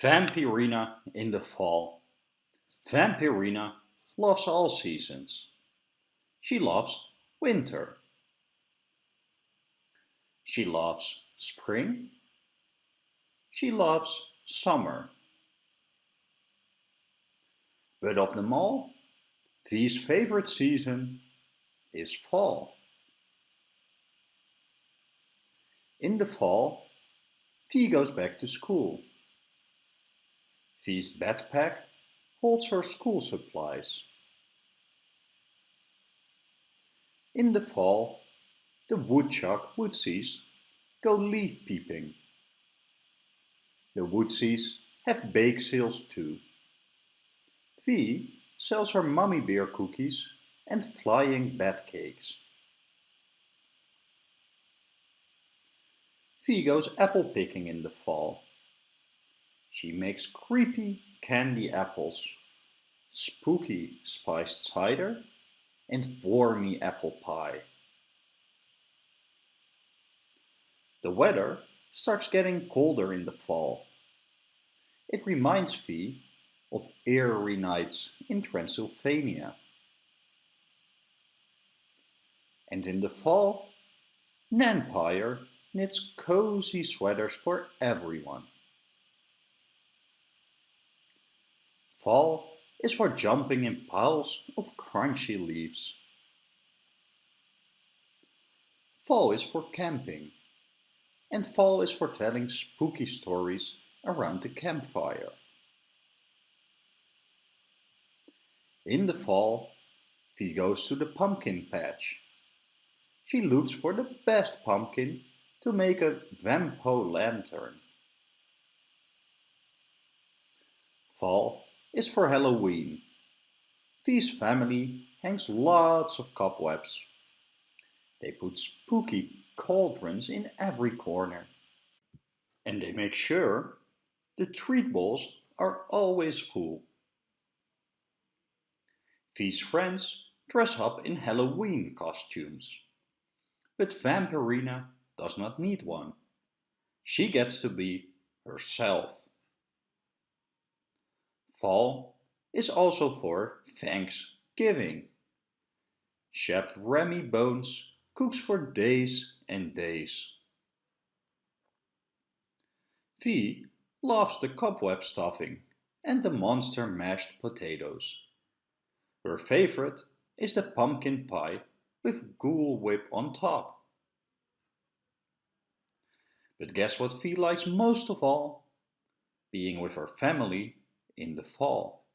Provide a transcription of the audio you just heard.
Vampirina in the fall. Vampirina loves all seasons. She loves winter. She loves spring. She loves summer. But of them all, V's favorite season is fall. In the fall, V goes back to school. V's backpack holds her school supplies. In the fall, the woodchuck woodsies go leaf peeping. The woodsies have bake sales too. V sells her mummy bear cookies and flying bat cakes. V goes apple picking in the fall. She makes creepy candy apples, spooky spiced cider, and wormy apple pie. The weather starts getting colder in the fall. It reminds V of eerie nights in Transylvania. And in the fall, Nanpire knits cozy sweaters for everyone. Fall is for jumping in piles of crunchy leaves. Fall is for camping. And fall is for telling spooky stories around the campfire. In the fall, V goes to the pumpkin patch. She looks for the best pumpkin to make a Vampo lantern. Fall is for Halloween. V's family hangs lots of cobwebs. They put spooky cauldrons in every corner. And they make sure the treat bowls are always full. V's friends dress up in Halloween costumes. But Vampirina does not need one. She gets to be herself. Fall is also for Thanksgiving. Chef Remy Bones cooks for days and days. V loves the cobweb stuffing and the monster mashed potatoes. Her favorite is the pumpkin pie with Ghoul Whip on top. But guess what V likes most of all? Being with her family in the fall.